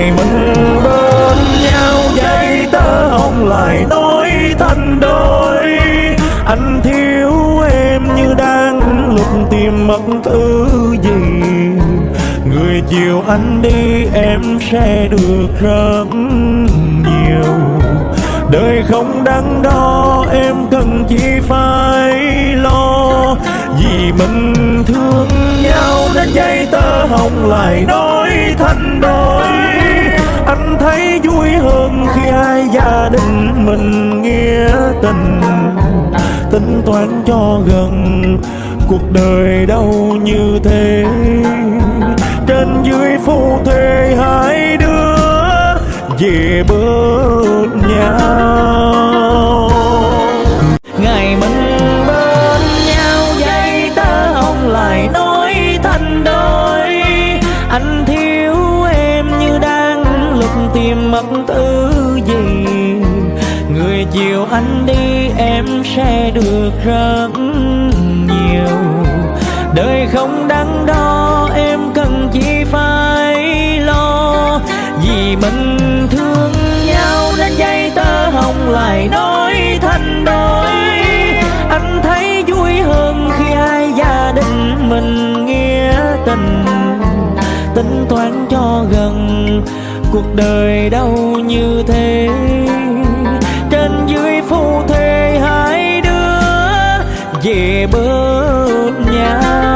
ngày mình bên nhau dây tơ hồng lại nói thành đôi. Anh thiếu em như đang lục tìm mất thứ gì. Người chiều anh đi, em sẽ được rất nhiều. Đời không đắn đo, em cần chỉ phải lo. Vì mình thương nhau, nên dây tơ hồng lại nói thành đôi. Gia đình mình nghĩa tình, tính toán cho gần cuộc đời đâu như thế. Trên dưới phu thuê hai đứa về bước nhau. Ngày mình bên nhau, dây ta không lại nói thành đôi. Anh tim mất thứ gì. Người chiều anh đi, em sẽ được rất nhiều. Đời không đắn đo, em cần chỉ phải lo. Vì mình thương nhau nên dây tơ hồng lại nói thành đôi. Anh thấy vui hơn khi hai gia đình mình nghĩa tình. Tính toán cuộc đời đau như thế. Trên dưới phu thê hai đứa về bên nhà